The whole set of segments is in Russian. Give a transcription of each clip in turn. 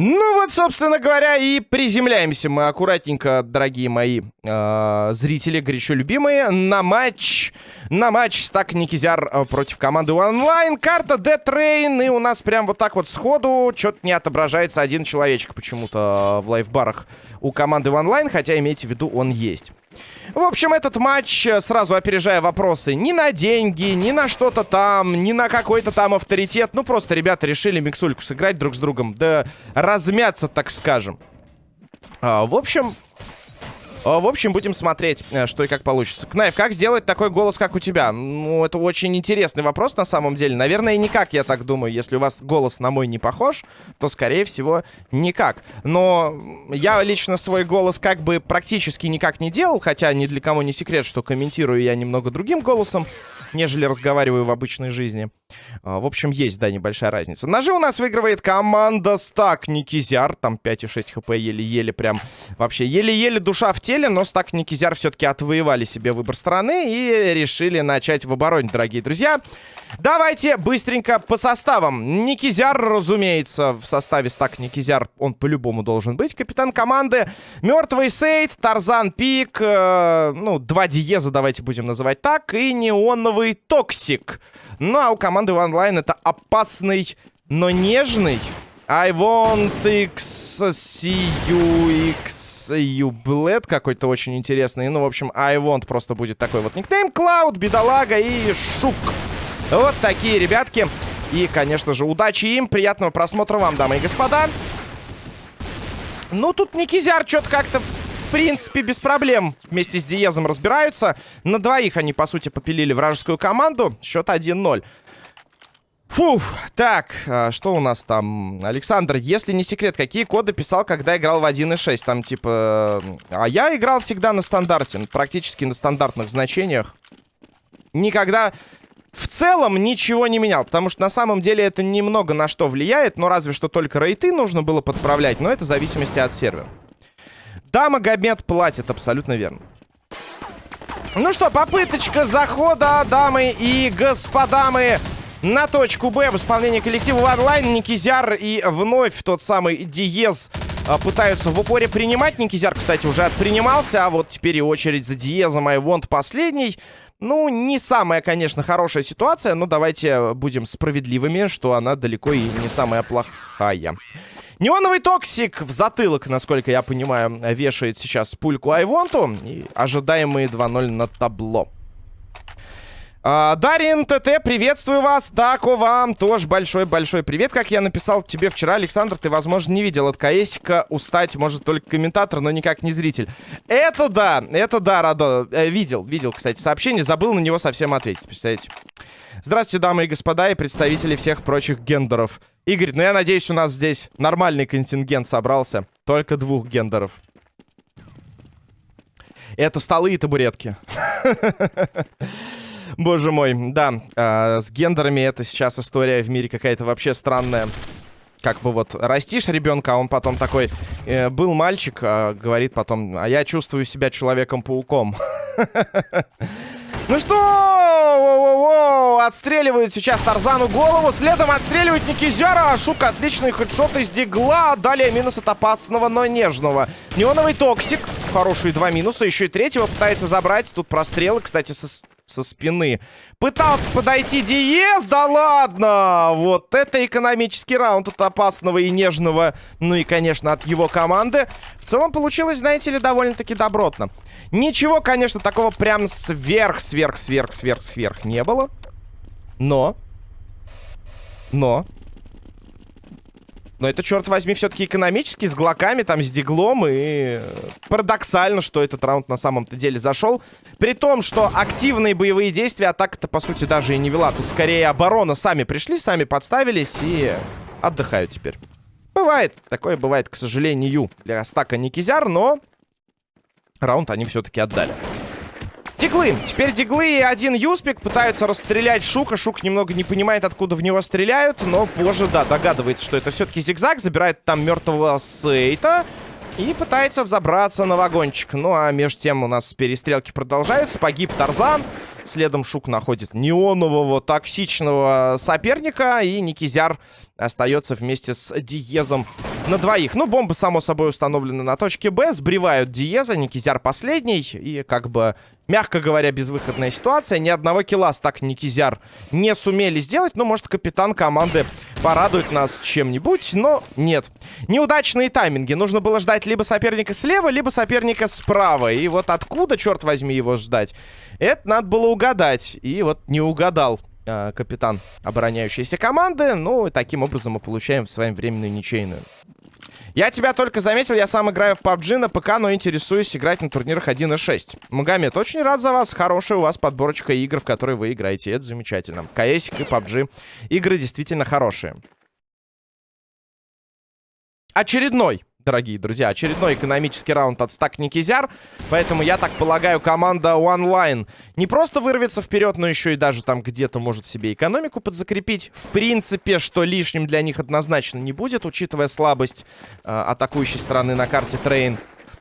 Ну вот, собственно говоря, и приземляемся мы аккуратненько, дорогие мои э, зрители, горячо любимые, на матч, на матч Стак Никизяр против команды онлайн. Карта Dead Train, и у нас прям вот так вот сходу что-то не отображается один человечек почему-то в лайфбарах у команды онлайн, хотя имейте в виду, он есть. В общем, этот матч, э, сразу опережая вопросы, ни на деньги, ни на что-то там, ни на какой-то там авторитет. Ну, просто ребята решили миксульку сыграть друг с другом, да размяться, так скажем. А, в общем, в общем, будем смотреть, э, что и как получится. Кнайф, как сделать такой голос, как у тебя? Ну, это очень интересный вопрос на самом деле. Наверное, никак, я так думаю. Если у вас голос на мой не похож, то, скорее всего, никак. Но я лично свой голос как бы практически никак не делал, хотя ни для кого не секрет, что комментирую я немного другим голосом нежели разговариваю в обычной жизни. А, в общем, есть, да, небольшая разница. Ножи у нас выигрывает команда Стак Никизяр. Там 5,6 хп еле-еле прям. Вообще, еле-еле душа в теле, но Стак Никизяр все-таки отвоевали себе выбор страны и решили начать в обороне, дорогие друзья. Давайте быстренько по составам. Никизяр, разумеется, в составе стак Никизяр он по-любому должен быть. Капитан команды Мертвый Сейд, Тарзан Пик, э, ну, два Диеза давайте будем называть так, и Неоновый Токсик. Ну, а у команды онлайн это опасный, но нежный. I want X, see you, X, you bled какой-то очень интересный. Ну, в общем, I want просто будет такой вот никнейм. Клауд, Бедолага и Шук. Вот такие ребятки. И, конечно же, удачи им. Приятного просмотра вам, дамы и господа. Ну, тут Никизяр что-то как-то, в принципе, без проблем вместе с Диезом разбираются. На двоих они, по сути, попилили вражескую команду. Счет 1-0. Фух, так, а, что у нас там? Александр, если не секрет, какие коды писал, когда играл в 1.6? Там, типа... А я играл всегда на стандарте, практически на стандартных значениях. Никогда в целом ничего не менял, потому что на самом деле это немного на что влияет, но разве что только рейты нужно было подправлять, но это в зависимости от сервера. Да, Магомед платит, абсолютно верно. Ну что, попыточка захода, дамы и господа, мы на точку Б в исполнении коллектива онлайн. Никизяр и вновь тот самый Диез а, пытаются в упоре принимать. Никизяр, кстати, уже отпринимался, а вот теперь и очередь за Диезом. Айвонт последний. Ну, не самая, конечно, хорошая ситуация, но давайте будем справедливыми, что она далеко и не самая плохая. Неоновый токсик в затылок, насколько я понимаю, вешает сейчас пульку Айвонту. И ожидаемые 2-0 на табло. А, Дарин ТТ, приветствую вас. Тако вам тоже большой-большой привет. Как я написал тебе вчера, Александр, ты, возможно, не видел от КСика. Устать может только комментатор, но никак не зритель. Это да, это да, Радо. Э, видел, видел, кстати, сообщение. Забыл на него совсем ответить, представляете. Здравствуйте, дамы и господа, и представители всех прочих гендеров. Игорь, ну я надеюсь, у нас здесь нормальный контингент собрался. Только двух гендеров. Это столы и табуретки. Боже мой, да, э, с гендерами это сейчас история в мире какая-то вообще странная. Как бы вот растишь ребенка, а он потом такой, э, был мальчик, э, говорит потом, а я чувствую себя Человеком-пауком. Ну что? Отстреливают сейчас Тарзану голову. Следом отстреливает Никизяра. Шук отличный хедшот из дигла. Далее минус от опасного, но нежного. Неоновый токсик. Хорошие два минуса. Еще и третьего пытается забрать. Тут прострелы, кстати, со, со спины. Пытался подойти Диез. Да ладно! Вот это экономический раунд от опасного и нежного. Ну и, конечно, от его команды. В целом получилось, знаете ли, довольно-таки добротно. Ничего, конечно, такого прям сверх, сверх, сверх, сверх, сверх не было. Но. Но. Но это, черт возьми, все-таки экономически, с глоками, там, с диглом. И парадоксально, что этот раунд на самом-то деле зашел. При том, что активные боевые действия атака-то, по сути, даже и не вела. Тут скорее оборона. Сами пришли, сами подставились и отдыхают теперь. Бывает. Такое бывает, к сожалению, для стака Никизяр, но раунд они все-таки отдали. Диглы. Теперь диглы и один юспик пытаются расстрелять Шука. Шук немного не понимает, откуда в него стреляют, но позже, да, догадывается, что это все-таки зигзаг. Забирает там мертвого Сейта и пытается взобраться на вагончик. Ну, а между тем у нас перестрелки продолжаются. Погиб Тарзан. Следом Шук находит неонового токсичного соперника. И Никизяр остается вместе с Диезом на двоих. Ну, бомбы, само собой, установлены на точке Б. Сбривают Диеза. Никизяр последний. И как бы, мягко говоря, безвыходная ситуация. Ни одного килла так Никизяр не сумели сделать. Ну, может, капитан команды порадует нас чем-нибудь. Но нет. Неудачные тайминги. Нужно было ждать либо соперника слева, либо соперника справа. И вот откуда, черт возьми, его ждать? Это надо было угадать. И вот не угадал э, капитан обороняющейся команды. Ну, и таким образом мы получаем с вами временную ничейную. Я тебя только заметил, я сам играю в PUBG на ПК, но интересуюсь играть на турнирах 1.6. Магомед, очень рад за вас. Хорошая у вас подборочка игр, в которые вы играете. Это замечательно. КС и PUBG. Игры действительно хорошие. Очередной дорогие друзья. Очередной экономический раунд от стак Никизяр. Поэтому, я так полагаю, команда OneLine не просто вырвется вперед, но еще и даже там где-то может себе экономику подзакрепить. В принципе, что лишним для них однозначно не будет, учитывая слабость э, атакующей стороны на карте Train.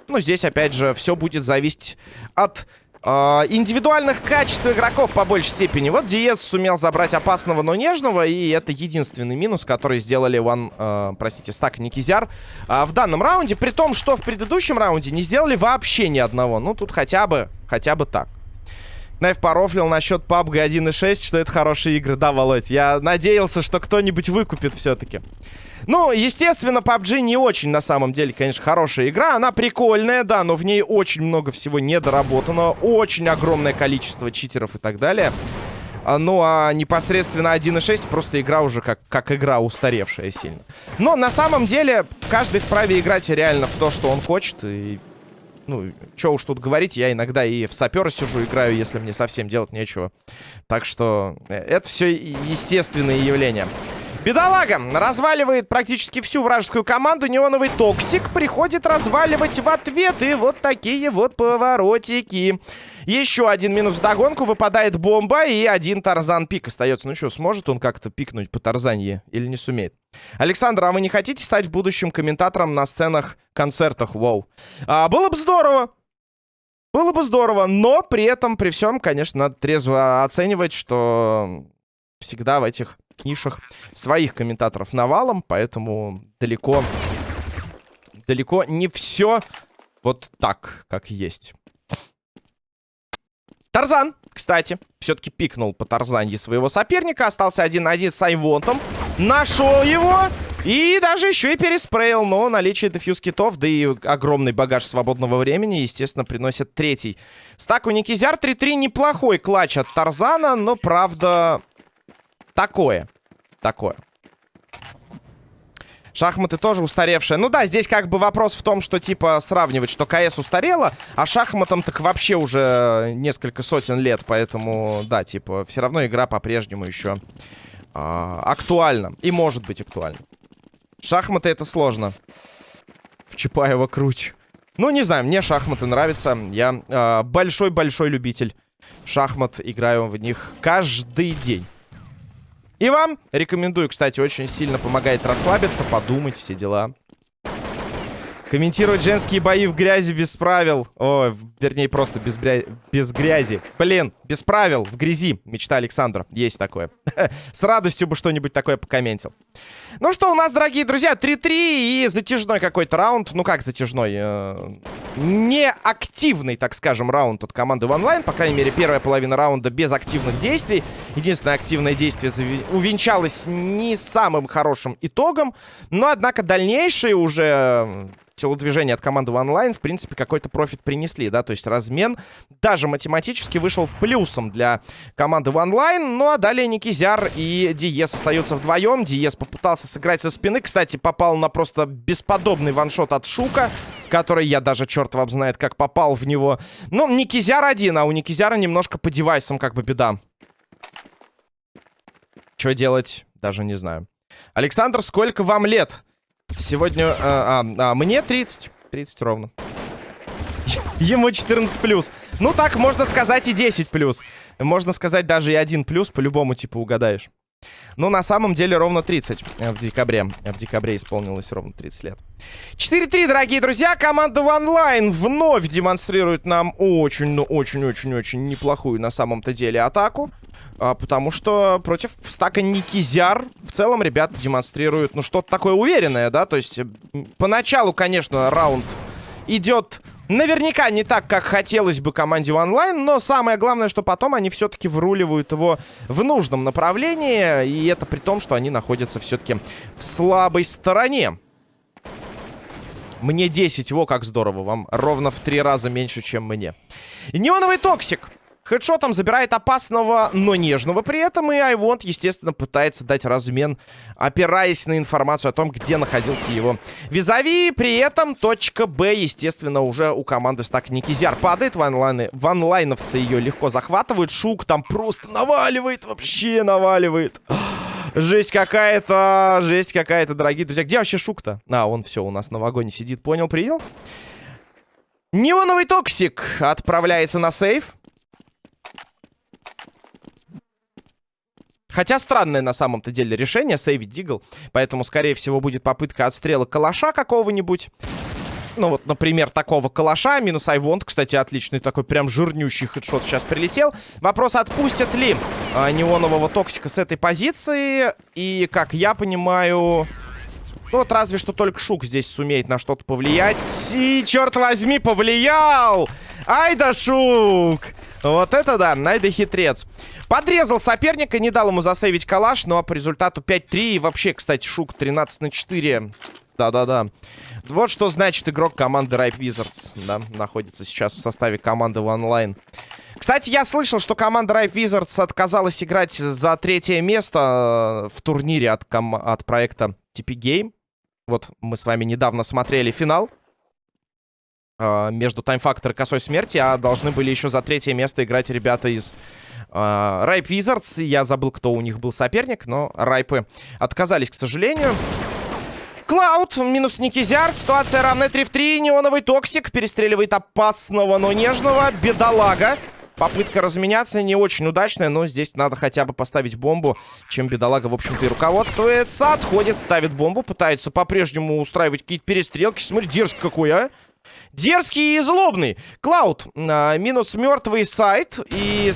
Но здесь, опять же, все будет зависеть от индивидуальных качеств игроков по большей степени. Вот Диез сумел забрать опасного, но нежного. И это единственный минус, который сделали Ван, uh, простите, Стак Никизяр uh, в данном раунде. При том, что в предыдущем раунде не сделали вообще ни одного. Ну, тут хотя бы, хотя бы так. Найф порофлил насчет PUBG 1.6, что это хорошие игры. Да, Володь, я надеялся, что кто-нибудь выкупит все-таки. Ну, естественно, PUBG не очень, на самом деле, конечно, хорошая игра. Она прикольная, да, но в ней очень много всего недоработано. Очень огромное количество читеров и так далее. А, ну, а непосредственно 1.6 просто игра уже как, как игра устаревшая сильно. Но на самом деле каждый вправе играть реально в то, что он хочет. И, ну, что уж тут говорить, я иногда и в сапера сижу, играю, если мне совсем делать нечего. Так что э, это все естественные явления. Бедолага разваливает практически всю вражескую команду. Неоновый Токсик приходит разваливать в ответ. И вот такие вот поворотики. Еще один минус в догонку. Выпадает бомба. И один Тарзан пик остается. Ну что, сможет он как-то пикнуть по Тарзанье? Или не сумеет? Александр, а вы не хотите стать в будущем комментатором на сценах, концертах? Вау. А, было бы здорово. Было бы здорово, но при этом, при всем, конечно, надо трезво оценивать, что всегда в этих нишах своих комментаторов навалом, поэтому далеко, далеко не все вот так, как есть. Тарзан, кстати, все-таки пикнул по Тарзанье своего соперника. Остался один на один с Айвонтом. Нашел его. И даже еще и переспрейл. Но наличие дефьюз китов, да и огромный багаж свободного времени, естественно, приносит третий. Стак у Никизяр 3-3 неплохой клатч от Тарзана, но, правда, такое. Такое. Шахматы тоже устаревшие. Ну да, здесь как бы вопрос в том, что типа сравнивать, что КС устарела, а шахматам так вообще уже несколько сотен лет. Поэтому, да, типа, все равно игра по-прежнему еще э, актуальна. И может быть актуальна. Шахматы это сложно. В Чапаева круче. Ну, не знаю, мне шахматы нравятся. Я большой-большой э, любитель шахмат. Играю в них каждый день. И вам рекомендую, кстати, очень сильно помогает расслабиться, подумать, все дела. Комментировать женские бои в грязи без правил. О, вернее, просто без, бря... без грязи. Блин, без правил, в грязи. Мечта Александра. Есть такое. С радостью бы что-нибудь такое покомментил. Ну что, у нас, дорогие друзья, 3-3 и затяжной какой-то раунд. Ну как затяжной? Э, не активный, так скажем, раунд от команды OneLine. По крайней мере, первая половина раунда без активных действий. Единственное активное действие увенчалось не самым хорошим итогом. Но, однако, дальнейшие уже телодвижения от команды OneLine, в принципе, какой-то профит принесли, да, то есть размен даже математически вышел плюсом для команды OneLine, ну а далее Никизяр и Диес остаются вдвоем, Диес попытался сыграть со спины, кстати, попал на просто бесподобный ваншот от Шука, который я даже, черт вам знает, как попал в него. Ну, Никизяр один, а у Никизяра немножко по девайсам как бы беда. Что делать, даже не знаю. Александр, сколько вам лет? Сегодня... А, а, а, мне 30. 30 ровно. Ему 14 плюс. Ну так, можно сказать и 10 плюс. Можно сказать даже и 1 плюс, по-любому, типа, угадаешь. Но на самом деле ровно 30 э, в декабре. В декабре исполнилось ровно 30 лет. 4-3, дорогие друзья. Команда OneLine вновь демонстрирует нам очень, ну очень-очень-очень неплохую на самом-то деле атаку. А, потому что против стака Никизяр в целом ребята демонстрируют, ну, что-то такое уверенное, да? То есть поначалу, конечно, раунд идет Наверняка не так, как хотелось бы команде онлайн, но самое главное, что потом они все-таки вруливают его в нужном направлении, и это при том, что они находятся все-таки в слабой стороне. Мне 10, во как здорово, вам ровно в три раза меньше, чем мне. Неоновый токсик. Хедшотом забирает опасного, но нежного при этом. И Айвонт, естественно, пытается дать размен, опираясь на информацию о том, где находился его визави. При этом точка Б, естественно, уже у команды стак Никизяр падает. Ванлайны, ванлайновцы ее легко захватывают. Шук там просто наваливает, вообще наваливает. Жесть какая-то, жесть какая-то, дорогие друзья. Где вообще Шук-то? А, он все у нас на вагоне сидит. Понял, принял? Неоновый токсик отправляется на сейф. Хотя странное на самом-то деле решение, сейвить Дигл. Поэтому, скорее всего, будет попытка отстрела калаша какого-нибудь. Ну вот, например, такого калаша. Минус Айвонт, кстати, отличный такой прям жирнющий хедшот сейчас прилетел. Вопрос, отпустят ли а, неонового токсика с этой позиции. И, как я понимаю... Ну вот разве что только Шук здесь сумеет на что-то повлиять. И, черт возьми, повлиял! Ай да Шук! Вот это да, Найда хитрец. Подрезал соперника, не дал ему засейвить калаш, но по результату 5-3. И вообще, кстати, Шук 13 на 4. Да-да-да. Вот что значит игрок команды Ripe Wizards, да, находится сейчас в составе команды онлайн. Кстати, я слышал, что команда Ripe Wizards отказалась играть за третье место э, в турнире от, от проекта TP Game. Вот мы с вами недавно смотрели финал между Time Factor и Косой Смерти, а должны были еще за третье место играть ребята из э, Ripe Wizards, я забыл, кто у них был соперник, но Райпы отказались, к сожалению. Cloud, минус Никизяр, ситуация равная 3 в 3, неоновый токсик, перестреливает опасного, но нежного, бедолага. Попытка разменяться не очень удачная, но здесь надо хотя бы поставить бомбу, чем бедолага, в общем-то, и руководствуется. Отходит, ставит бомбу, пытается по-прежнему устраивать какие-то перестрелки. Смотри, дерзкий какой, а! Дерзкий и злобный. Cloud, а, минус мертвый сайт и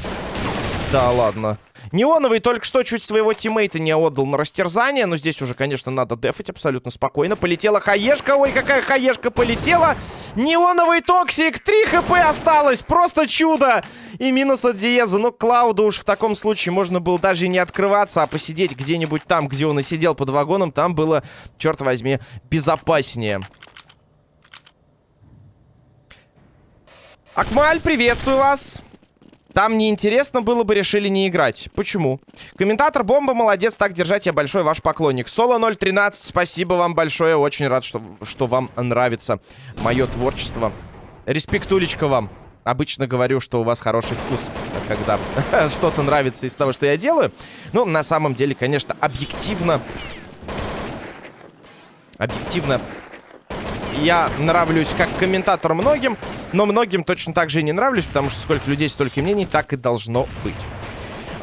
да ладно. Неоновый только что чуть своего тиммейта не отдал на растерзание. Но здесь уже, конечно, надо дефать абсолютно спокойно. Полетела хаешка. Ой, какая хаешка полетела. Неоновый токсик. Три хп осталось. Просто чудо. И минус от Диеза. Ну, Клауду уж в таком случае можно было даже не открываться, а посидеть где-нибудь там, где он и сидел под вагоном. Там было, черт возьми, безопаснее. Акмаль, приветствую вас. Там неинтересно было бы, решили не играть. Почему? Комментатор Бомба, молодец, так держать, я большой ваш поклонник. Соло 013, спасибо вам большое, очень рад, что, что вам нравится мое творчество. Респектулечка вам. Обычно говорю, что у вас хороший вкус, когда что-то нравится из того, что я делаю. Ну, на самом деле, конечно, объективно... Объективно я нравлюсь как комментатор многим, но многим точно так же и не нравлюсь, потому что сколько людей, столько мнений, так и должно быть.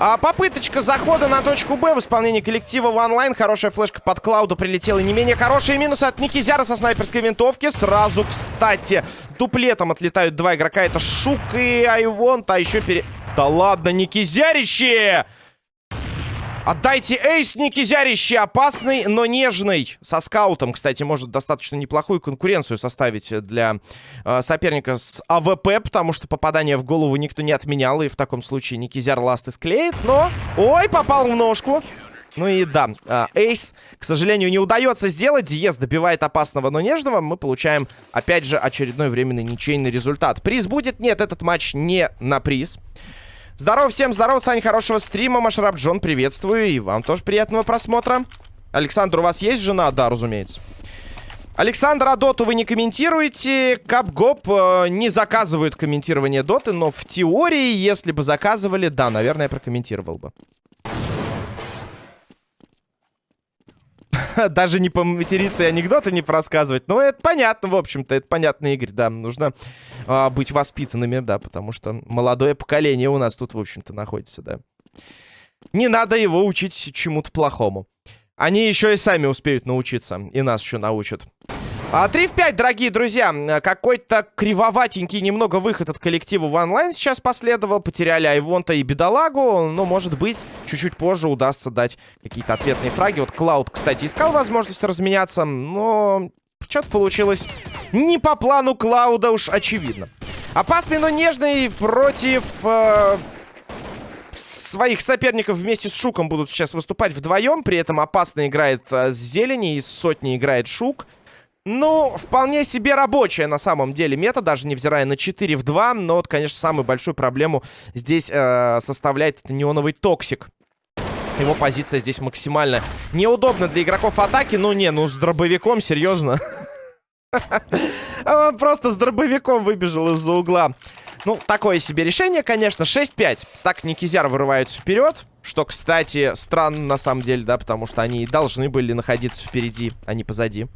А, попыточка захода на точку Б в исполнении коллектива в онлайн. Хорошая флешка под Клауду прилетела. Не менее хорошие минусы от Никизяра со снайперской винтовки. Сразу, кстати, дуплетом отлетают два игрока. Это Шук и Айвонт. А еще пере... Да ладно, Никизярище! Отдайте эйс, Никизярище, опасный, но нежный. Со скаутом, кстати, может достаточно неплохую конкуренцию составить для э, соперника с АВП, потому что попадание в голову никто не отменял, и в таком случае Никизяр ласты склеит, но... Ой, попал в ножку. Ну и да, э, эйс, к сожалению, не удается сделать. Диез добивает опасного, но нежного. Мы получаем, опять же, очередной временный ничейный результат. Приз будет? Нет, этот матч не на приз. Здорово всем, здорово, Сань, хорошего стрима. Машраб Джон, приветствую. И вам тоже приятного просмотра. Александр, у вас есть жена? Да, разумеется. Александр, а доту вы не комментируете? Капгоп э, не заказывают комментирование доты, но в теории, если бы заказывали, да, наверное, прокомментировал бы. Даже не поматериться и анекдоты не просказывать. Но это понятно, в общем-то. Это понятно, Игорь, да. Нужно а, быть воспитанными, да, потому что молодое поколение у нас тут, в общем-то, находится, да. Не надо его учить чему-то плохому. Они еще и сами успеют научиться. И нас еще научат. А, 3 в 5, дорогие друзья. Какой-то кривоватенький немного выход от коллектива в онлайн сейчас последовал. Потеряли Айвонта и Бедолагу. Но, может быть, чуть-чуть позже удастся дать какие-то ответные фраги. Вот Клауд, кстати, искал возможность разменяться. Но что-то получилось не по плану Cloud а уж очевидно. Опасный, но нежный против... Э своих соперников вместе с Шуком будут сейчас выступать вдвоем. При этом опасно играет э, с Зелени, из сотни играет Шук. Ну, вполне себе рабочая на самом деле мета, даже невзирая на 4 в 2. Но вот, конечно, самую большую проблему здесь э, составляет неоновый токсик. Его позиция здесь максимально неудобна для игроков атаки. Ну, не, ну с дробовиком, серьезно. Он просто с дробовиком выбежал из-за угла. Ну, такое себе решение, конечно. 6-5. Стак Никизяр вырываются вперед. Что, кстати, странно на самом деле, да, потому что они должны были находиться впереди, а не позади.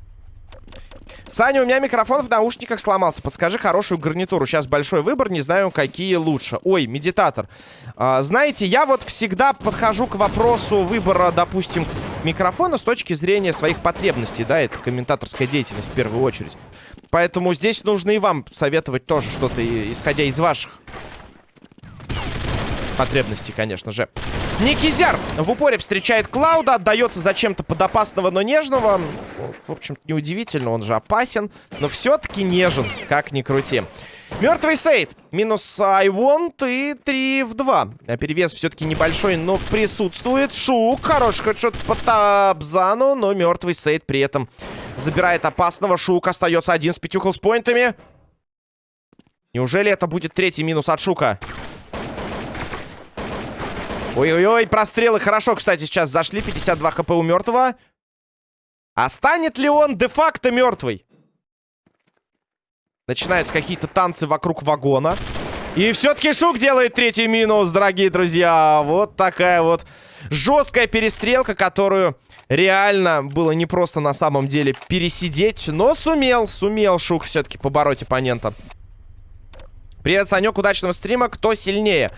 Саня, у меня микрофон в наушниках сломался. Подскажи хорошую гарнитуру. Сейчас большой выбор, не знаю, какие лучше. Ой, медитатор. А, знаете, я вот всегда подхожу к вопросу выбора, допустим, микрофона с точки зрения своих потребностей. Да, это комментаторская деятельность в первую очередь. Поэтому здесь нужно и вам советовать тоже что-то, исходя из ваших потребностей, конечно же. Никизяр в упоре встречает Клауда, отдается зачем-то под опасного, но нежного. В общем-то, неудивительно, он же опасен, но все-таки нежен, как ни крути. Мертвый Сейд. Минус I want и 3 в 2. А перевес все-таки небольшой, но присутствует. Шук. Хороший хедшот по Табзану, но мертвый Сейд при этом забирает опасного. Шук остается один с пятью хелспоинтами. Неужели это будет третий минус от Шука? Ой-ой-ой, прострелы хорошо, кстати, сейчас зашли. 52 хп у мертвого. А станет ли он де-факто мертвый? Начинаются какие-то танцы вокруг вагона. И все-таки Шук делает третий минус, дорогие друзья. Вот такая вот жесткая перестрелка, которую реально было непросто на самом деле пересидеть. Но сумел, сумел Шук все-таки побороть оппонента. Привет, Санек, удачного стрима. Кто сильнее?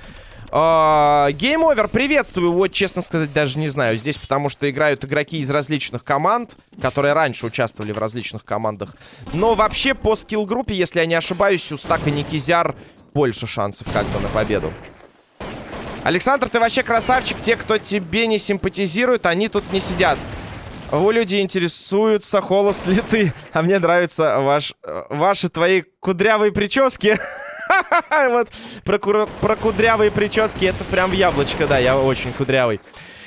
Game Over, приветствую. Вот, честно сказать, даже не знаю. Здесь потому что играют игроки из различных команд, которые раньше участвовали в различных командах. Но вообще по скилл-группе, если я не ошибаюсь, у Стака Никизяр больше шансов как бы на победу. Александр, ты вообще красавчик. Те, кто тебе не симпатизирует, они тут не сидят. Вы люди интересуются, холост ли ты. А мне нравятся ваш, ваши твои кудрявые прически. Вот про, про кудрявые прически это прям в яблочко, да, я очень кудрявый.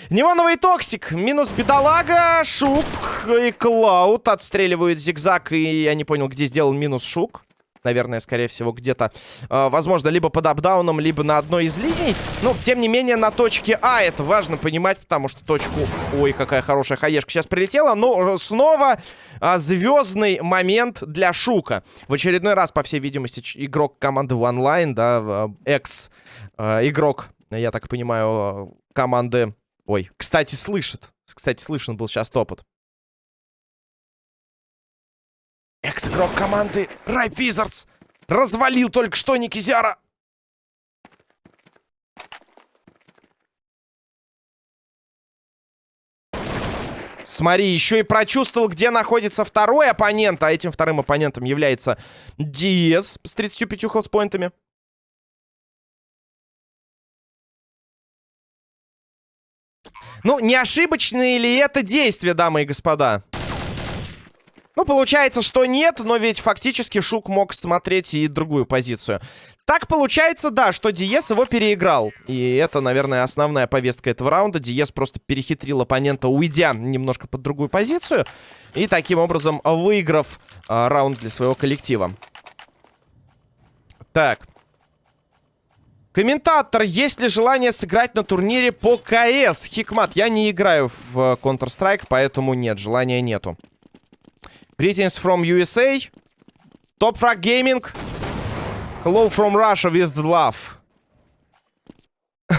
Неоновый токсик, минус бедолага, шук и клауд отстреливают зигзаг, и я не понял, где сделал минус шук. Наверное, скорее всего, где-то, э, возможно, либо под апдауном, либо на одной из линий. Ну, тем не менее, на точке А это важно понимать, потому что точку... Ой, какая хорошая хаешка сейчас прилетела. Но э, снова э, звездный момент для Шука. В очередной раз, по всей видимости, игрок команды OneLine, да, э, экс-игрок, э, я так понимаю, команды... Ой, кстати, слышит. Кстати, слышен был сейчас топот. Экс-игрок команды Райп Wizards развалил только что Никизяра. Смотри, еще и прочувствовал, где находится второй оппонент. А этим вторым оппонентом является Диез с 35 хелспоинтами. Ну, не ошибочные ли это действия, дамы и господа? Ну, получается, что нет, но ведь фактически Шук мог смотреть и другую позицию. Так получается, да, что Диес его переиграл. И это, наверное, основная повестка этого раунда. Диес просто перехитрил оппонента, уйдя немножко под другую позицию. И таким образом выиграв а, раунд для своего коллектива. Так. Комментатор, есть ли желание сыграть на турнире по КС? Хикмат, я не играю в э, Counter-Strike, поэтому нет, желания нету. Greetings from USA. Top Frag Gaming. Hello from Russia with love.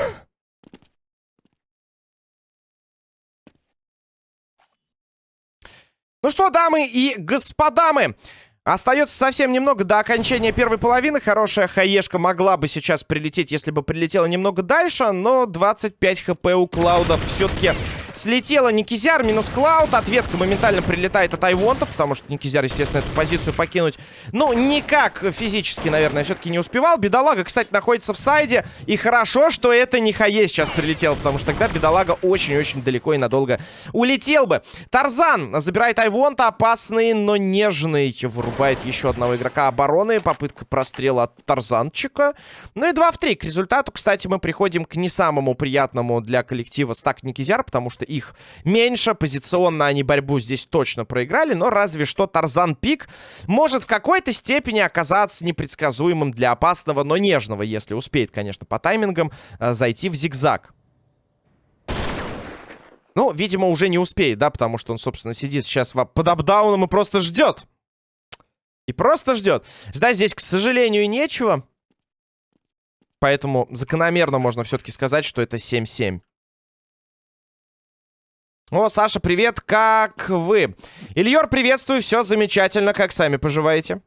ну что, дамы и господа мы, Остается совсем немного до окончания первой половины. Хорошая хаешка могла бы сейчас прилететь, если бы прилетела немного дальше. Но 25 хп у Клауда все-таки Слетела Никизяр, минус Клауд. Ответка моментально прилетает от Айвонта, потому что Никизяр, естественно, эту позицию покинуть, ну, никак физически, наверное, все-таки не успевал. Бедолага, кстати, находится в сайде. И хорошо, что это не Хае сейчас прилетел, потому что тогда Бедолага очень-очень далеко и надолго улетел бы. Тарзан забирает Айвонта, опасный, но нежный. Вырубает еще одного игрока обороны. Попытка прострела от Тарзанчика. Ну и 2 в 3. К результату, кстати, мы приходим к не самому приятному для коллектива стак Никизяр, потому что их меньше. Позиционно они борьбу здесь точно проиграли. Но разве что Тарзан Пик может в какой-то степени оказаться непредсказуемым для опасного, но нежного, если успеет, конечно, по таймингам э, зайти в зигзаг. Ну, видимо, уже не успеет, да, потому что он, собственно, сидит сейчас под апдауном и просто ждет. И просто ждет. Ждать здесь, к сожалению, нечего. Поэтому закономерно можно все-таки сказать, что это 7-7. О, Саша, привет, как вы? Ильёр, приветствую, все замечательно, как сами поживаете?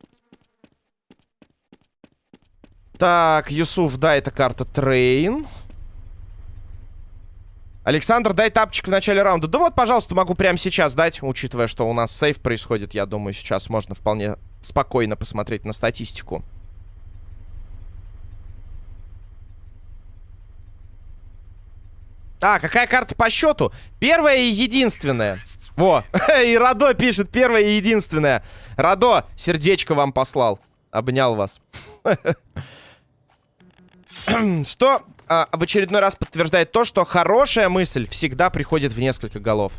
Так, Юсуф, да, это карта Train. Александр, дай тапчик в начале раунда. Да вот, пожалуйста, могу прямо сейчас дать, учитывая, что у нас сейв происходит. Я думаю, сейчас можно вполне спокойно посмотреть на статистику. А, какая карта по счету? Первая и единственная. Во, и Радо пишет первая и единственная. Радо, сердечко вам послал. Обнял вас. Что а, в очередной раз подтверждает то, что хорошая мысль всегда приходит в несколько голов.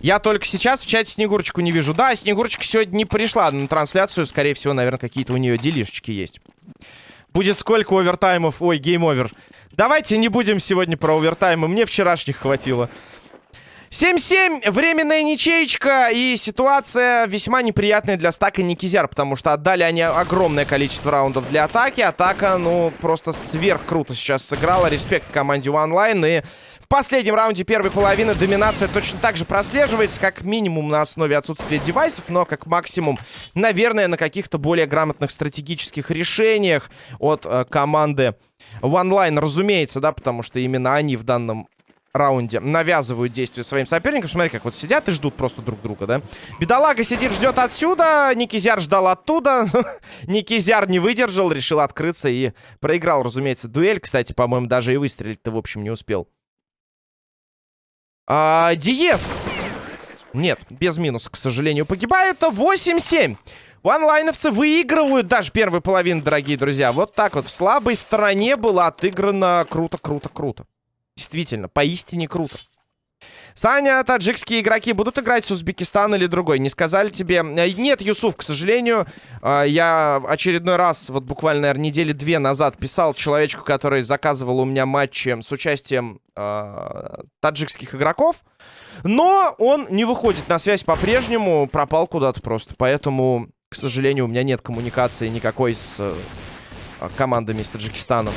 Я только сейчас в чате Снегурочку не вижу. Да, Снегурочка сегодня не пришла на трансляцию. Скорее всего, наверное, какие-то у нее делишечки есть. Будет сколько овертаймов? Ой, Game Over. Давайте не будем сегодня про овертаймы. Мне вчерашних хватило. 7-7, временная ничеечка, и ситуация весьма неприятная для стака Никизяр, потому что отдали они огромное количество раундов для атаки. Атака, ну, просто сверх круто сейчас сыграла. Респект команде OneLine, и последнем раунде первой половины доминация точно так же прослеживается, как минимум на основе отсутствия девайсов, но как максимум, наверное, на каких-то более грамотных стратегических решениях от э, команды OneLine, разумеется, да, потому что именно они в данном раунде навязывают действия своим соперникам. Смотри, как вот сидят и ждут просто друг друга, да? Бедолага сидит, ждет отсюда. Никизяр ждал оттуда. Никизяр не выдержал, решил открыться и проиграл, разумеется, дуэль. Кстати, по-моему, даже и выстрелить-то, в общем, не успел. А, Диес. Нет, без минуса, к сожалению, погибает. 8-7. Ванлайновцы выигрывают даже первую половину, дорогие друзья. Вот так вот. В слабой стороне было отыграно круто, круто, круто. Действительно, поистине круто. Саня, таджикские игроки будут играть с Узбекистан или другой? Не сказали тебе? Э, нет, Юсуф, к сожалению. Э, я очередной раз, вот буквально, наверное, недели две назад писал человечку, который заказывал у меня матчи с участием э, таджикских игроков. Но он не выходит на связь по-прежнему, пропал куда-то просто. Поэтому, к сожалению, у меня нет коммуникации никакой с э, командами из Таджикистана.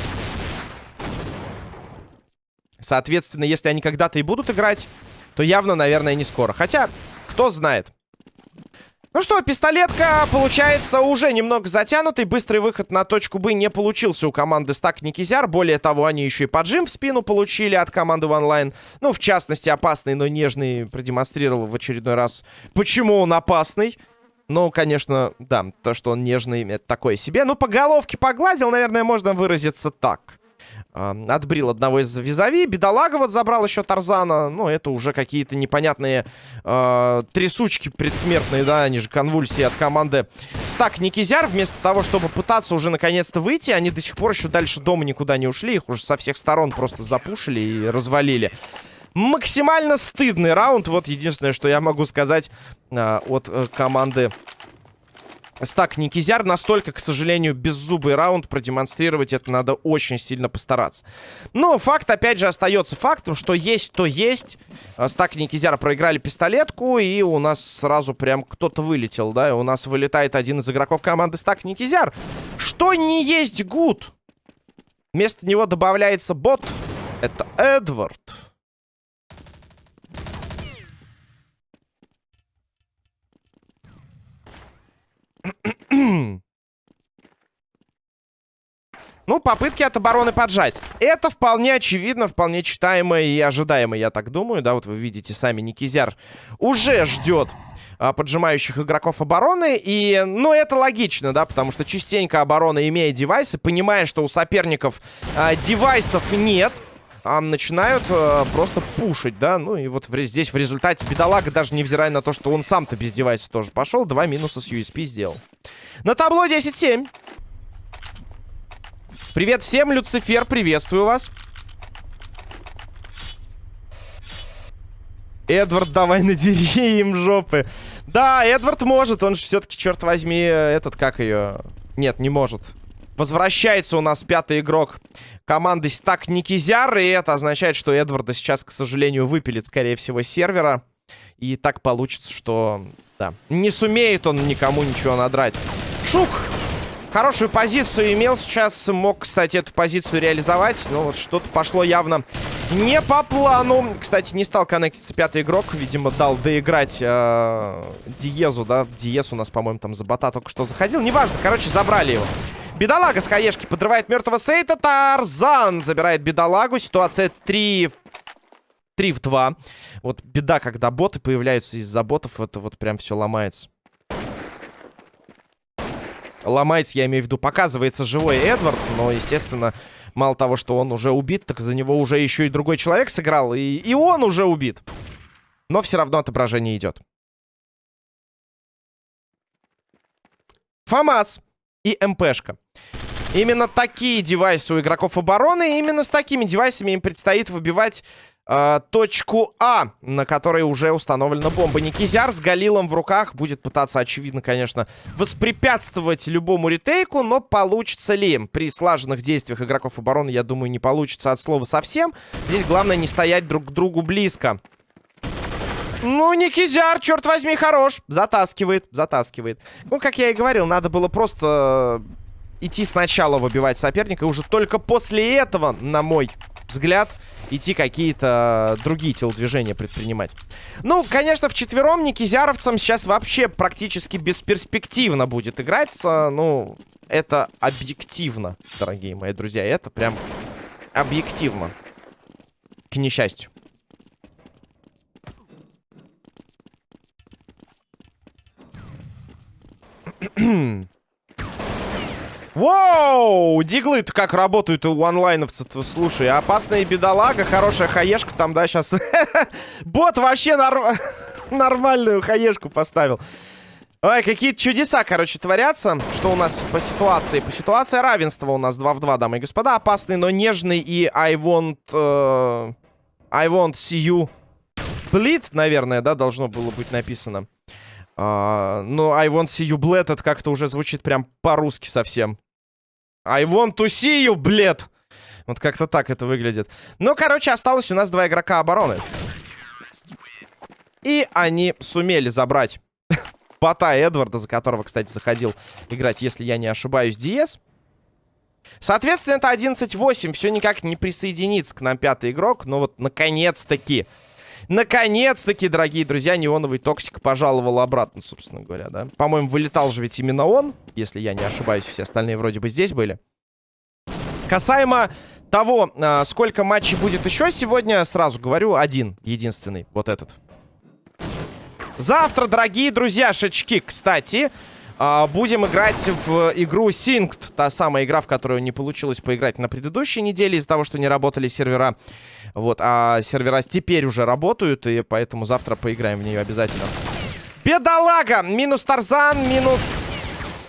Соответственно, если они когда-то и будут играть, то явно, наверное, не скоро. Хотя, кто знает. Ну что, пистолетка получается уже немного затянутый. Быстрый выход на точку Б не получился у команды Стак Никизяр. Более того, они еще и поджим в спину получили от команды OneLine. Ну, в частности, опасный, но нежный продемонстрировал в очередной раз, почему он опасный. Ну, конечно, да, то, что он нежный, это такое себе. Ну, по головке погладил, наверное, можно выразиться так. Отбрил одного из визави. Бедолага вот забрал еще Тарзана. Ну, это уже какие-то непонятные uh, трясучки предсмертные, да, они же конвульсии от команды Стак Никизяр. Вместо того, чтобы пытаться уже наконец-то выйти, они до сих пор еще дальше дома никуда не ушли. Их уже со всех сторон просто запушили и развалили. Максимально стыдный раунд. Вот единственное, что я могу сказать uh, от uh, команды Стак Никизяр настолько, к сожалению, беззубый раунд продемонстрировать это надо очень сильно постараться. Но факт, опять же, остается фактом, что есть, то есть. А, Стак Никизяр проиграли пистолетку, и у нас сразу прям кто-то вылетел, да? У нас вылетает один из игроков команды Стак Никизяр. Что не есть гуд? Вместо него добавляется бот. Это Эдвард. Ну, попытки от обороны поджать. Это вполне очевидно, вполне читаемо и ожидаемо, я так думаю. Да, вот вы видите сами, Никизяр уже ждет а, поджимающих игроков обороны. И, ну, это логично, да, потому что частенько оборона, имея девайсы, понимая, что у соперников а, девайсов нет, а, начинают а, просто пушить, да. Ну, и вот в, здесь в результате бедолага, даже невзирая на то, что он сам-то без девайса тоже пошел, два минуса с USP сделал. На табло 10-7. Привет всем, Люцифер, приветствую вас. Эдвард, давай надери им жопы. Да, Эдвард может, он же все-таки, черт возьми, этот, как ее... Нет, не может. Возвращается у нас пятый игрок команды Стак Никизяр, и это означает, что Эдварда сейчас, к сожалению, выпилит, скорее всего, сервера. И так получится, что... Да, не сумеет он никому ничего надрать. Шук! Хорошую позицию имел сейчас. Мог, кстати, эту позицию реализовать. Но вот что-то пошло явно не по плану. Кстати, не стал коннектиться пятый игрок. Видимо, дал доиграть э, Диезу, да? Диез у нас, по-моему, там за бота только что заходил. Неважно, короче, забрали его. Бедолага с хаешки подрывает мертвого Сейта. Тарзан забирает бедолагу. Ситуация 3 3 в 2. Вот беда, когда боты появляются из-за ботов, это вот прям все ломается. Ломается, я имею в виду, показывается живой Эдвард, но, естественно, мало того, что он уже убит, так за него уже еще и другой человек сыграл, и, и он уже убит. Но все равно отображение идет. ФАМАС и МПшка. Именно такие девайсы у игроков обороны, именно с такими девайсами им предстоит выбивать э, точку А, на которой уже установлена бомба. Никизяр с Галилом в руках будет пытаться, очевидно, конечно, воспрепятствовать любому ретейку, но получится ли? При слаженных действиях игроков обороны, я думаю, не получится от слова совсем. Здесь главное не стоять друг к другу близко. Ну, Никизяр, черт возьми, хорош. Затаскивает, затаскивает. Ну, как я и говорил, надо было просто идти сначала выбивать соперника. И уже только после этого, на мой взгляд, идти какие-то другие телодвижения предпринимать. Ну, конечно, в четвером Никизяровцам сейчас вообще практически бесперспективно будет играть. Ну, это объективно, дорогие мои друзья. Это прям объективно. К несчастью. Воу! Диглы-то как работают у онлайновцев, слушай. Опасная бедолага, хорошая хаешка там, да, сейчас. Бот вообще норм... нормальную хаешку поставил. Ой, какие чудеса, короче, творятся. Что у нас по ситуации? По ситуации равенства у нас 2 в 2, дамы и господа. Опасный, но нежный и I want... Uh, I want see you bleed, наверное, да, должно было быть написано. Uh, но I want see you bleed, это как-то уже звучит прям по-русски совсем. I want to see you, блед. Вот как-то так это выглядит. Ну, короче, осталось у нас два игрока обороны. И они сумели забрать бота Эдварда, за которого, кстати, заходил играть, если я не ошибаюсь, Диес. Соответственно, это 11-8. Все никак не присоединится к нам пятый игрок. Но вот, наконец-таки, наконец-таки, дорогие друзья, неоновый токсик пожаловал обратно, собственно говоря, да. По-моему, вылетал же ведь именно он, если я не ошибаюсь. Все остальные вроде бы здесь были. Касаемо того, а, сколько матчей будет еще сегодня, сразу говорю, один, единственный, вот этот. Завтра, дорогие друзья, шачки, кстати, будем играть в игру Synced. Та самая игра, в которую не получилось поиграть на предыдущей неделе из-за того, что не работали сервера. Вот, а сервера теперь уже работают, и поэтому завтра поиграем в нее обязательно. Бедолага! Минус Тарзан, минус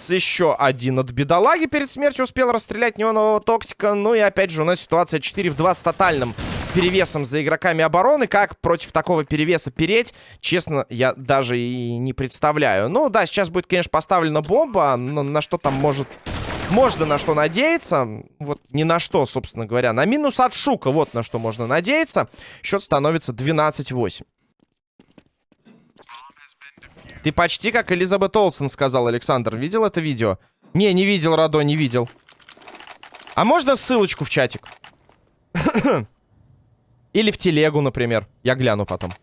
еще один от бедолаги перед смертью успел расстрелять неонового токсика. Ну и опять же у нас ситуация 4 в 2 с тотальным перевесом за игроками обороны. Как против такого перевеса переть, честно, я даже и не представляю. Ну да, сейчас будет, конечно, поставлена бомба. Но на что там может... Можно на что надеяться. Вот ни на что, собственно говоря. На минус от Шука, вот на что можно надеяться. Счет становится 12-8. Ты почти как Элизабет Олсен, сказал Александр. Видел это видео? Не, не видел, Радо, не видел. А можно ссылочку в чатик? Или в телегу, например. Я гляну потом.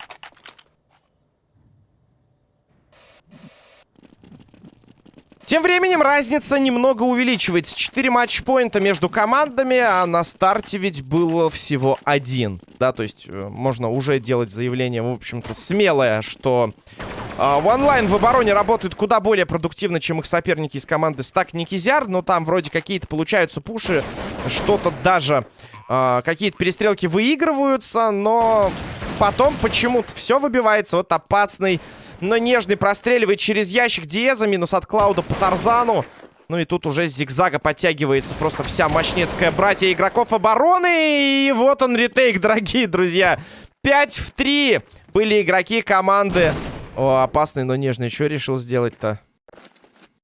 Тем временем разница немного увеличивается. 4 матчпоинта между командами, а на старте ведь было всего один. Да, то есть э, можно уже делать заявление, в общем-то, смелое, что э, в онлайн в обороне работают куда более продуктивно, чем их соперники из команды Стак Никизяр. Но там вроде какие-то получаются пуши, что-то даже э, какие-то перестрелки выигрываются, но потом почему-то все выбивается. Вот опасный но нежный простреливает через ящик Диеза. Минус от Клауда по Тарзану. Ну и тут уже с зигзага подтягивается просто вся мощнецкая братья игроков обороны. И вот он ретейк, дорогие друзья. 5 в 3 были игроки команды. О, опасный, но нежный. Что решил сделать-то?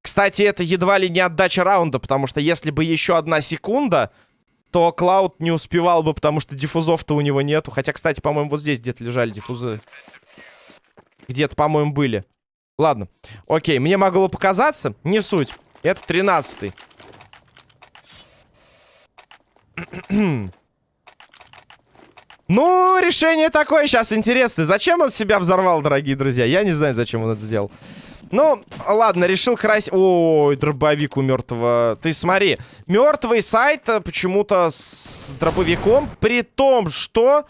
Кстати, это едва ли не отдача раунда, потому что если бы еще одна секунда, то Клауд не успевал бы, потому что диффузов-то у него нету. Хотя, кстати, по-моему, вот здесь где-то лежали диффузы. Где-то, по-моему, были. Ладно. Окей, мне могло показаться. Не суть. Это тринадцатый. Ну, решение такое сейчас интересное. Зачем он себя взорвал, дорогие друзья? Я не знаю, зачем он это сделал. Ну, ладно, решил красить... Ой, дробовик у мертвого. Ты смотри, мертвый сайт почему-то с дробовиком, при том, что...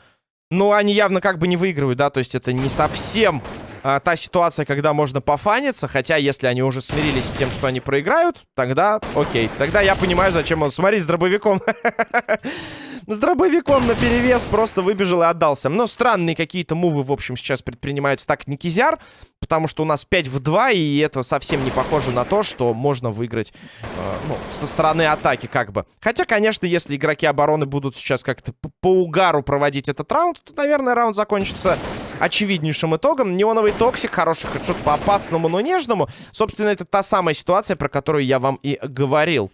Ну, они явно как бы не выигрывают, да, то есть это не совсем а, та ситуация, когда можно пофаниться. Хотя, если они уже смирились с тем, что они проиграют, тогда окей. Тогда я понимаю, зачем он... Смотри, с дробовиком. С дробовиком на перевес просто выбежал и отдался. Но странные какие-то мувы, в общем, сейчас предпринимаются так Никизяр. Потому что у нас 5 в 2, и это совсем не похоже на то, что можно выиграть э, ну, со стороны атаки как бы. Хотя, конечно, если игроки обороны будут сейчас как-то по угару проводить этот раунд, то, наверное, раунд закончится очевиднейшим итогом. Неоновый токсик, хороший хедшот по опасному, но нежному. Собственно, это та самая ситуация, про которую я вам и говорил.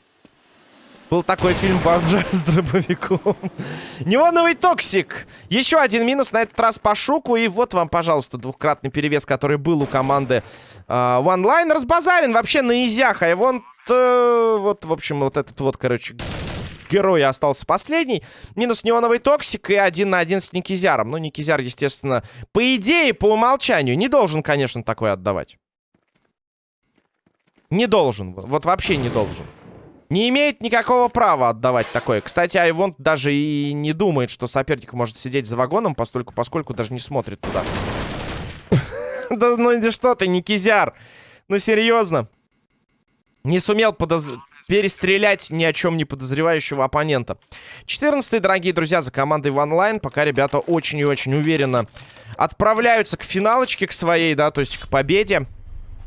Был такой фильм «Бомж с дробовиком». Неоновый токсик. Еще один минус, на этот раз по шуку. И вот вам, пожалуйста, двухкратный перевес, который был у команды э, One Line. Разбазарен вообще на изях. А его э, вот, в общем, вот этот вот, короче, герой остался последний. Минус неоновый токсик и один на один с Никизяром. Ну, Никизяр, естественно, по идее, по умолчанию, не должен, конечно, такое отдавать. Не должен. Вот вообще не должен. Не имеет никакого права отдавать такое. Кстати, Айвонт даже и не думает, что соперник может сидеть за вагоном, поскольку, поскольку даже не смотрит туда. Да ну что ты, Никизяр? Ну серьезно? Не сумел подоз перестрелять ни о чем не подозревающего оппонента. 14 дорогие друзья, за командой в онлайн. Пока ребята очень и очень уверенно отправляются к финалочке, к своей, да, то есть к победе.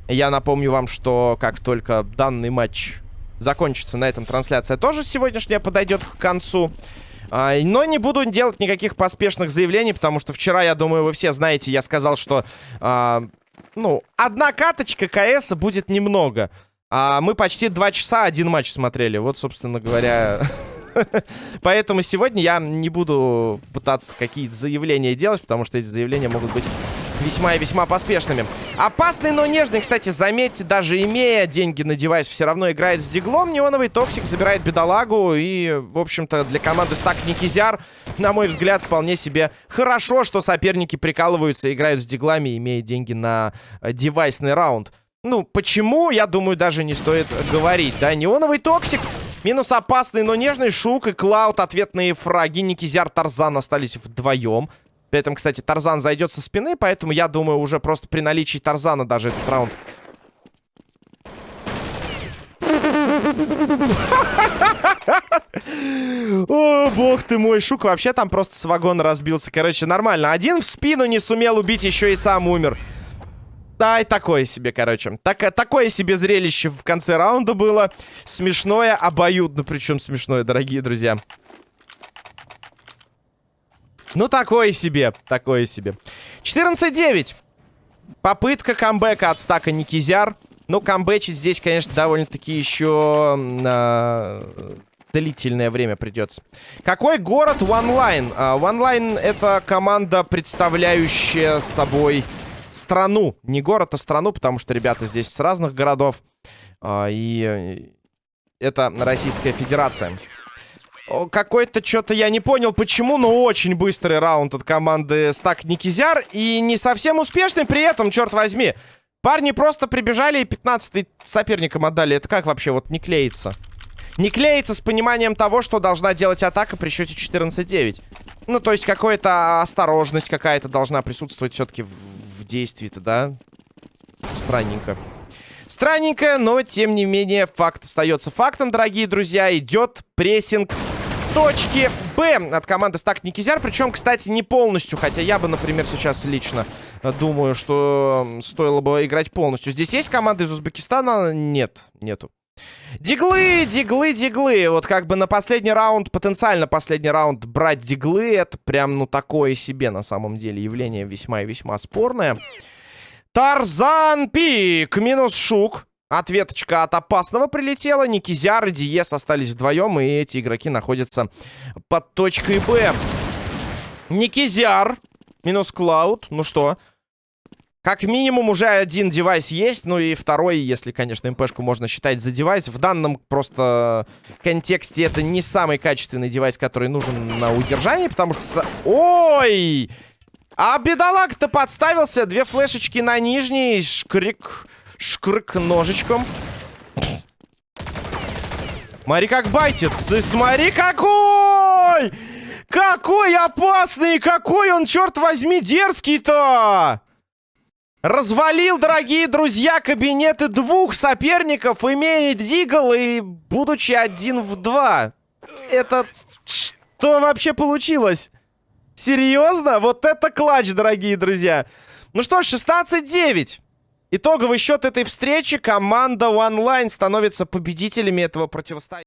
Я напомню вам, что как только данный матч закончится, на этом трансляция тоже сегодняшняя подойдет к концу. А, но не буду делать никаких поспешных заявлений, потому что вчера, я думаю, вы все знаете, я сказал, что, а, ну, одна каточка КС будет немного. А мы почти два часа один матч смотрели. Вот, собственно говоря... Поэтому сегодня я не буду пытаться какие-то заявления делать, потому что эти заявления могут быть весьма и весьма поспешными. Опасный, но нежный, кстати, заметьте, даже имея деньги на девайс, все равно играет с диглом. Неоновый токсик забирает бедолагу. И, в общем-то, для команды Стак Никизяр, на мой взгляд, вполне себе хорошо, что соперники прикалываются играют с диглами, имея деньги на девайсный раунд. Ну, почему, я думаю, даже не стоит говорить, да? Неоновый токсик, минус опасный, но нежный Шук и Клауд, ответные фраги. Никизяр, Тарзан остались вдвоем. При этом, кстати, Тарзан зайдет со спины, поэтому я думаю, уже просто при наличии Тарзана даже этот раунд... О, бог ты мой, Шук вообще там просто с вагона разбился. Короче, нормально. Один в спину не сумел убить, еще и сам умер. Да, и такое себе, короче. Так, такое себе зрелище в конце раунда было. Смешное, обоюдно, причем смешное, дорогие друзья. Ну, такое себе, такое себе. 14-9. Попытка камбэка от стака Никизяр. Ну, камбэчить здесь, конечно, довольно-таки еще э, длительное время придется. Какой город OneLine? Uh, OneLine это команда, представляющая собой страну. Не город, а страну, потому что ребята здесь с разных городов. А, и это Российская Федерация. Какой-то что-то я не понял, почему, но очень быстрый раунд от команды Стак Никизяр. И не совсем успешный при этом, черт возьми. Парни просто прибежали и 15 соперникам отдали. Это как вообще вот не клеится? Не клеится с пониманием того, что должна делать атака при счете 14-9. Ну, то есть какая-то осторожность какая-то должна присутствовать все-таки в действии-то, да? Странненько. Странненько, но тем не менее факт остается фактом, дорогие друзья. Идет прессинг точки Б от команды Стак Никизяр. Причем, кстати, не полностью. Хотя я бы, например, сейчас лично думаю, что стоило бы играть полностью. Здесь есть команда из Узбекистана? Нет, нету. Диглы, диглы, диглы. Вот как бы на последний раунд, потенциально последний раунд брать диглы, это прям, ну, такое себе на самом деле явление весьма и весьма спорное. Тарзан Пик минус Шук. Ответочка от опасного прилетела. Никизяр и Диес остались вдвоем. И эти игроки находятся под точкой Б. Никизяр минус Клауд. Ну что? Как минимум уже один девайс есть. Ну и второй, если, конечно, МПшку можно считать за девайс. В данном просто контексте это не самый качественный девайс, который нужен на удержании. Потому что... Ой! А бедолаг-то подставился. Две флешечки на нижней. Шкрик... Шкрык ножичком. Смотри, как байтит. Смотри, какой! Какой опасный! Какой он, черт возьми, дерзкий-то! Развалил, дорогие друзья, кабинеты двух соперников, имея Дигл и будучи один в два. Это что вообще получилось? Серьезно? Вот это клатч, дорогие друзья. Ну что, 16-9. Итоговый счет этой встречи. Команда Line становится победителями этого противостояния.